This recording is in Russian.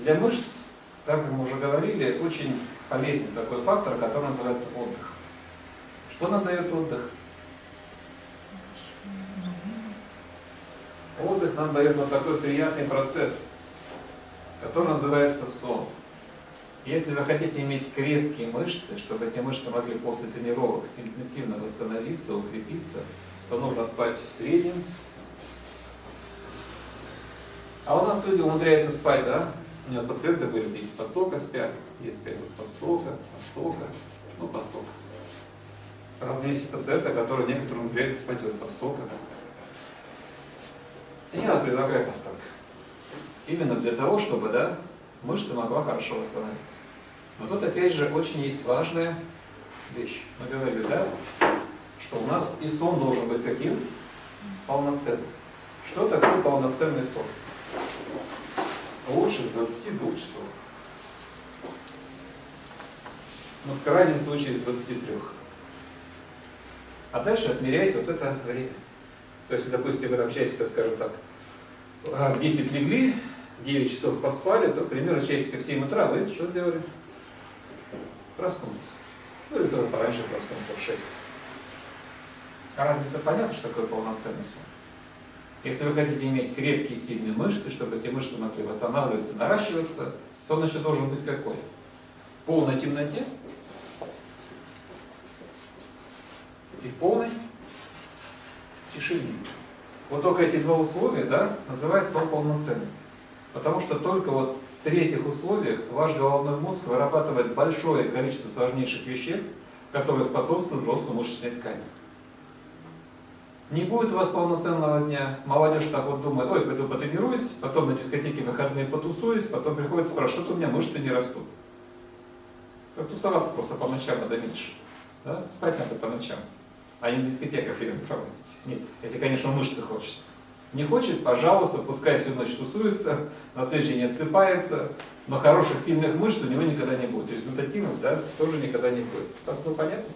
Для мышц, так как мы уже говорили, очень полезен такой фактор, который называется отдых. Что нам дает отдых? Отдых нам дает вот такой приятный процесс, который называется сон. Если вы хотите иметь крепкие мышцы, чтобы эти мышцы могли после тренировок интенсивно восстановиться, укрепиться, то нужно спать в среднем. А у нас люди умудряются спать, да? У меня пациенты говорят, здесь по столько спят, есть вот по столько, по столько, ну по столько. Правда, есть пациенты, которые некоторые умудряются спать вот по столько. Я предлагаю по столько. Именно для того, чтобы, да, мышца могла хорошо восстановиться. Но тут опять же очень есть важная вещь. Мы говорили, да, что у нас и сон должен быть каким? Полноценным. Что такое полноценный сон? Лучше 22 часов. Ну, в крайнем случае, с 23. А дальше отмеряйте вот это время. То есть, допустим, вы там часика, скажем так, в 10 легли, 9 часов поспали, то примерно часика в 7 утра вы что сделали? Проснулись. Ну или кто-то пораньше проснулся в 6. А разница понятна, что такое полноценный сон? Если вы хотите иметь крепкие, сильные мышцы, чтобы эти мышцы могли восстанавливаться, наращиваться, сон еще должен быть какой? В полной темноте и в полной тишине. Вот только эти два условия, да, называют сон полноценным. Потому что только вот при этих условиях ваш головной мозг вырабатывает большое количество сложнейших веществ, которые способствуют росту мышечной ткани. Не будет у вас полноценного дня. Молодежь так вот думает, ой, пойду потренируюсь, потом на дискотеке выходные потусуюсь, потом приходит спрашивать, что у меня мышцы не растут. Так тусоваться просто по ночам надо меньше. Да? Спать надо по ночам. А не на дискотеках или проводить. Нет, если, конечно, мышцы хочет. Не хочет, пожалуйста, пускай всю ночь тусуется, на следующий день отсыпается, но хороших, сильных мышц у него никогда не будет. Результативных, да, тоже никогда не будет. Просто ну, понятно?